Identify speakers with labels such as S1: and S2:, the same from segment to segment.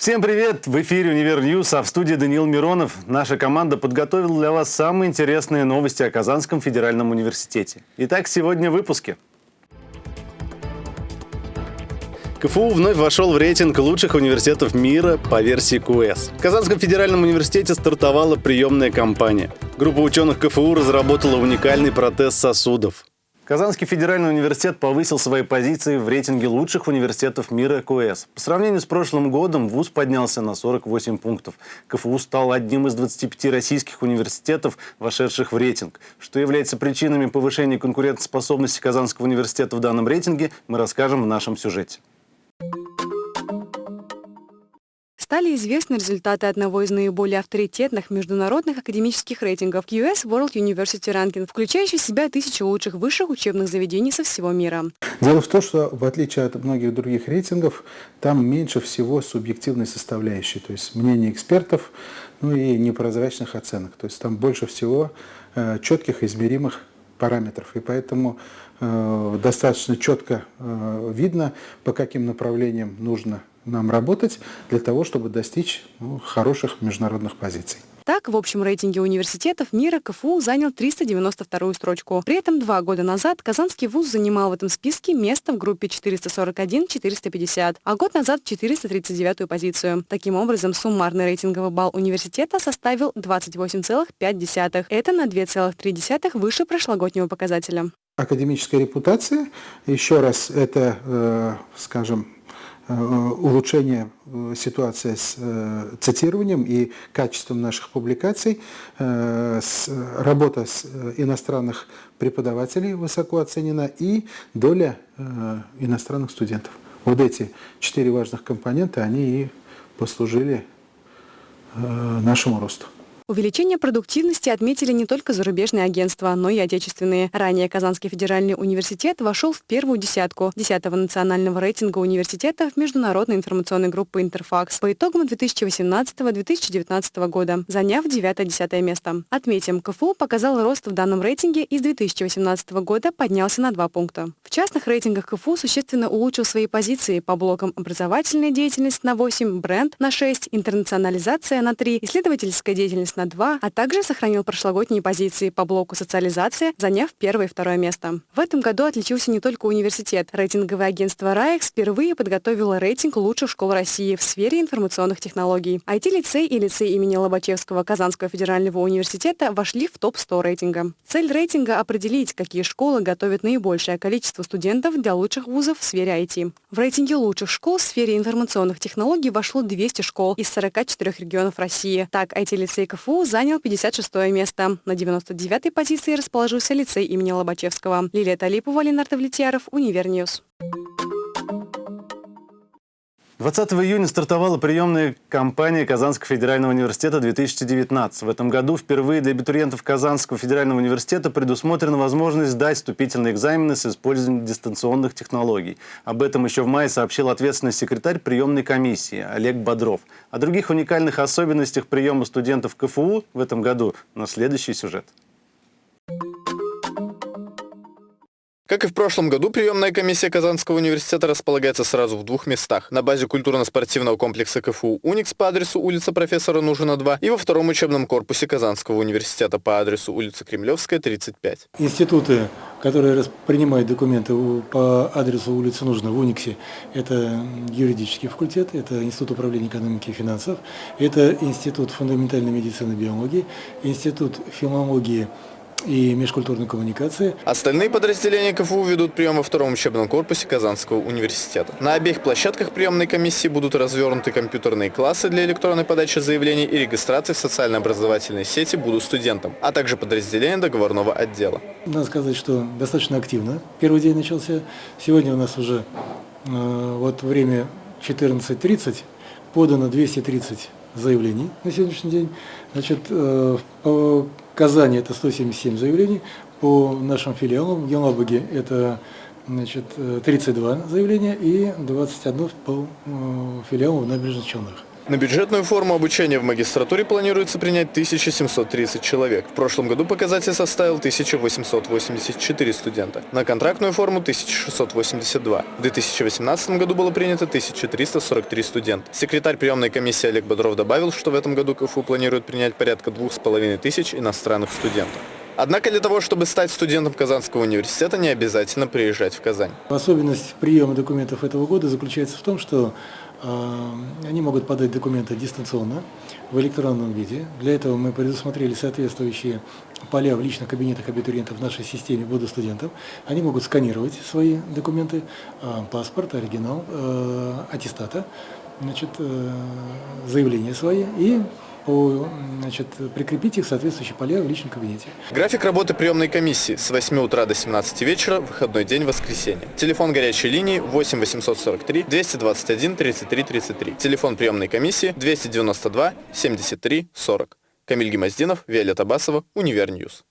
S1: Всем привет! В эфире «Универ News», а в студии Даниил Миронов. Наша команда подготовила для вас самые интересные новости о Казанском федеральном университете. Итак, сегодня в выпуске. КФУ вновь вошел в рейтинг лучших университетов мира по версии QS. В Казанском федеральном университете стартовала приемная кампания. Группа ученых КФУ разработала уникальный протез сосудов. Казанский федеральный университет повысил свои позиции в рейтинге лучших университетов мира QS. По сравнению с прошлым годом ВУЗ поднялся на 48 пунктов. КФУ стал одним из 25 российских университетов, вошедших в рейтинг. Что является причинами повышения конкурентоспособности Казанского университета в данном рейтинге, мы расскажем в нашем сюжете.
S2: Стали известны результаты одного из наиболее авторитетных международных академических рейтингов US World University Ranking, включающий в себя тысячи лучших высших учебных заведений со всего мира.
S3: Дело в том, что в отличие от многих других рейтингов, там меньше всего субъективной составляющей, то есть мнений экспертов, ну и непрозрачных оценок. То есть там больше всего э, четких измеримых параметров. И поэтому э, достаточно четко э, видно, по каким направлениям нужно нам работать для того, чтобы достичь ну, хороших международных позиций.
S2: Так, в общем рейтинге университетов мира КФУ занял 392 строчку. При этом два года назад Казанский вуз занимал в этом списке место в группе 441-450, а год назад 439 позицию. Таким образом, суммарный рейтинговый балл университета составил 28,5. Это на 2,3 выше прошлогоднего показателя.
S3: Академическая репутация, еще раз, это, э, скажем, улучшение э, ситуации с э, цитированием и качеством наших публикаций, работа с иностранных преподавателей высоко оценена и доля иностранных студентов. Вот эти четыре важных компонента, они и послужили нашему росту.
S2: Увеличение продуктивности отметили не только зарубежные агентства, но и отечественные. Ранее Казанский федеральный университет вошел в первую десятку 10-го национального рейтинга университетов международной информационной группы «Интерфакс» по итогам 2018-2019 года, заняв 9-10 место. Отметим, КФУ показал рост в данном рейтинге и с 2018 года поднялся на 2 пункта. В частных рейтингах КФУ существенно улучшил свои позиции по блокам образовательная деятельность на 8, бренд на 6, интернационализация на 3, исследовательская деятельность на 2, а также сохранил прошлогодние позиции по блоку социализация, заняв первое и второе место. В этом году отличился не только университет. Рейтинговое агентство РАЭК впервые подготовило рейтинг лучших школ России в сфере информационных технологий. IT-лицей и лицей имени Лобачевского Казанского федерального университета вошли в топ-100 рейтинга. Цель рейтинга – определить, какие школы готовят наибольшее количество студентов для лучших вузов в сфере IT. В рейтинге лучших школ в сфере информационных технологий вошло 200 школ из 44 регионов России. Так, IT-лицей КФУ КФУ занял 56 место. На 99-й позиции расположился лицей имени Лобачевского. Лилия Талипова, Ленар Довлетьяров, Универ News.
S1: 20 июня стартовала приемная кампания Казанского федерального университета 2019. В этом году впервые для абитуриентов Казанского федерального университета предусмотрена возможность сдать вступительные экзамены с использованием дистанционных технологий. Об этом еще в мае сообщил ответственный секретарь приемной комиссии Олег Бодров. О других уникальных особенностях приема студентов КФУ в этом году на следующий сюжет.
S4: Как и в прошлом году, приемная комиссия Казанского университета располагается сразу в двух местах. На базе культурно-спортивного комплекса КФУ «Уникс» по адресу улица профессора Нужина, 2 и во втором учебном корпусе Казанского университета по адресу улица Кремлевская, 35.
S3: Институты, которые принимают документы по адресу улицы Нужна в «Униксе», это юридический факультет, это Институт управления экономики и финансов, это Институт фундаментальной медицины и биологии, Институт филологии и межкультурной коммуникации.
S4: Остальные подразделения КФУ ведут прием во втором учебном корпусе Казанского университета. На обеих площадках приемной комиссии будут развернуты компьютерные классы для электронной подачи заявлений и регистрации в социально-образовательной сети «Буду студентом», а также подразделения договорного отдела.
S3: Надо сказать, что достаточно активно первый день начался. Сегодня у нас уже э, вот время 14.30, подано 230 заявлений на сегодняшний день. Значит, э, по Казани это 177 заявлений, по нашим филиалам в Елабуге это значит, 32 заявления и 21 по э, филиалам в Набережных Челнах.
S4: На бюджетную форму обучения в магистратуре планируется принять 1730 человек. В прошлом году показатель составил 1884 студента. На контрактную форму 1682. В 2018 году было принято 1343 студента. Секретарь приемной комиссии Олег Бодров добавил, что в этом году КФУ планирует принять порядка двух с половиной тысяч иностранных студентов. Однако для того, чтобы стать студентом Казанского университета, не обязательно приезжать в Казань.
S5: Особенность приема документов этого года заключается в том, что они могут подать документы дистанционно, в электронном виде. Для этого мы предусмотрели соответствующие поля в личных кабинетах абитуриентов в нашей системе Буду студентов. Они могут сканировать свои документы, э, паспорт, оригинал, э, аттестата, значит, э, заявления свои и значит, прикрепить их в соответствующие поля в личном кабинете.
S4: График работы приемной комиссии с 8 утра до 17 вечера, выходной день, воскресенье. Телефон горячей линии 8 843 221 33 33. Телефон приемной комиссии 292 73 40. Камиль Гемоздинов, Виолетта Басова, Универ News.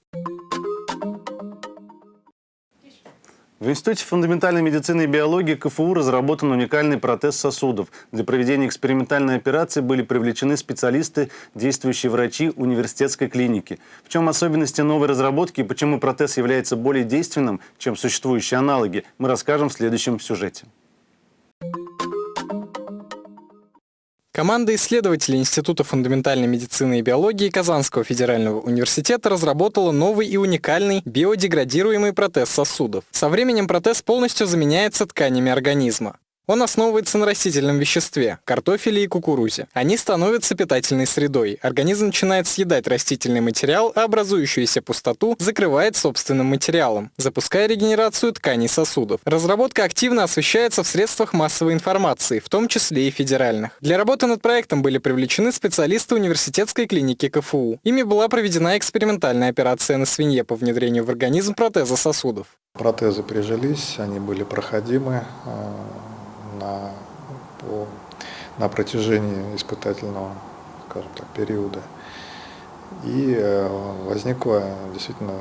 S1: В Институте фундаментальной медицины и биологии КФУ разработан уникальный протез сосудов. Для проведения экспериментальной операции были привлечены специалисты, действующие врачи университетской клиники. В чем особенности новой разработки и почему протез является более действенным, чем существующие аналоги, мы расскажем в следующем сюжете.
S6: Команда исследователей Института фундаментальной медицины и биологии Казанского федерального университета разработала новый и уникальный биодеградируемый протез сосудов. Со временем протез полностью заменяется тканями организма. Он основывается на растительном веществе – картофеле и кукурузе. Они становятся питательной средой. Организм начинает съедать растительный материал, а образующуюся пустоту закрывает собственным материалом, запуская регенерацию тканей сосудов. Разработка активно освещается в средствах массовой информации, в том числе и федеральных. Для работы над проектом были привлечены специалисты университетской клиники КФУ. Ими была проведена экспериментальная операция на свинье по внедрению в организм протеза сосудов.
S7: Протезы прижились, они были проходимы а, на, по, на протяжении испытательного, скажем так, периода. И э, возникло, действительно,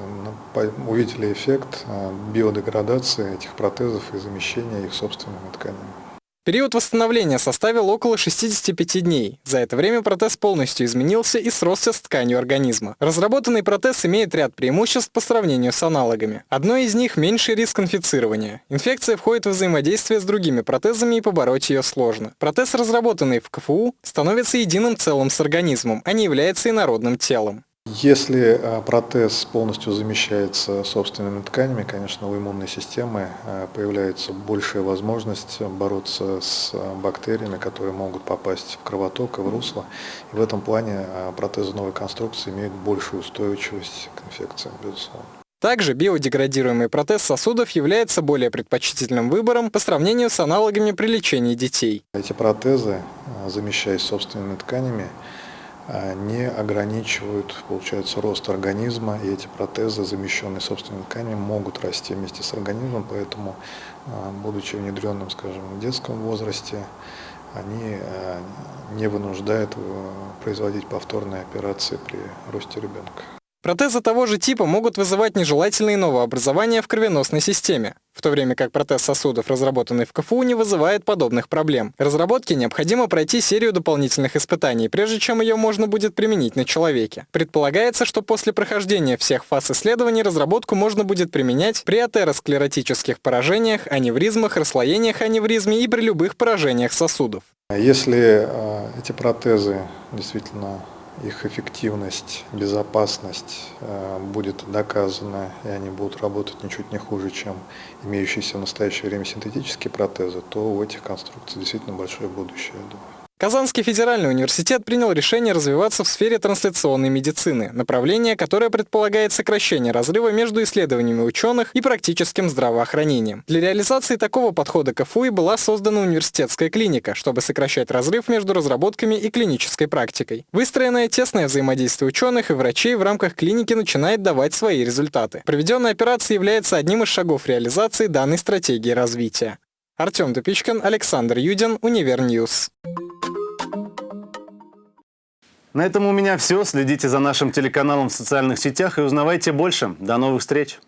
S7: увидели эффект э, биодеградации этих протезов и замещения их собственными тканями.
S6: Период восстановления составил около 65 дней. За это время протез полностью изменился и сросся с тканью организма. Разработанный протез имеет ряд преимуществ по сравнению с аналогами. Одно из них – меньший риск инфицирования. Инфекция входит в взаимодействие с другими протезами и побороть ее сложно. Протез, разработанный в КФУ, становится единым целым с организмом, а не является инородным телом.
S7: Если э, протез полностью замещается собственными тканями, конечно, у иммунной системы э, появляется большая возможность бороться с э, бактериями, которые могут попасть в кровоток и в русло. И в этом плане протезы новой конструкции имеют большую устойчивость к инфекциям, безусловно.
S6: Также биодеградируемый протез сосудов является более предпочтительным выбором по сравнению с аналогами при лечении детей.
S7: Эти протезы, замещаясь собственными тканями, а, не ограничивают, получается, рост организма, и эти протезы, замещенные собственными тканями, могут расти вместе с организмом, поэтому, а, будучи внедренным, скажем, в детском возрасте, они а, не вынуждают э, производить повторные операции при росте ребенка.
S6: Протезы того же типа могут вызывать нежелательные новообразования в кровеносной системе, в то время как протез сосудов, разработанный в КФУ, не вызывает подобных проблем. Разработке необходимо пройти серию дополнительных испытаний, прежде чем ее можно будет применить на человеке. Предполагается, что после прохождения всех фаз исследований разработку можно будет применять при атеросклеротических поражениях, аневризмах, расслоениях аневризме и при любых поражениях сосудов.
S7: Если э, эти протезы действительно их эффективность, безопасность э, будет доказана, и они будут работать ничуть не хуже, чем имеющиеся в настоящее время синтетические протезы, то у этих конструкций действительно большое будущее, я думаю.
S6: Казанский федеральный университет принял решение развиваться в сфере трансляционной медицины, направление, которое предполагает сокращение разрыва между исследованиями ученых и практическим здравоохранением. Для реализации такого подхода КФУ и была создана университетская клиника, чтобы сокращать разрыв между разработками и клинической практикой. Выстроенное тесное взаимодействие ученых и врачей в рамках клиники начинает давать свои результаты. Проведенная операция является одним из шагов реализации данной стратегии развития. Артем Тупичкин, Александр Юдин, Универ News.
S1: На этом у меня все. Следите за нашим телеканалом в социальных сетях и узнавайте больше. До новых встреч!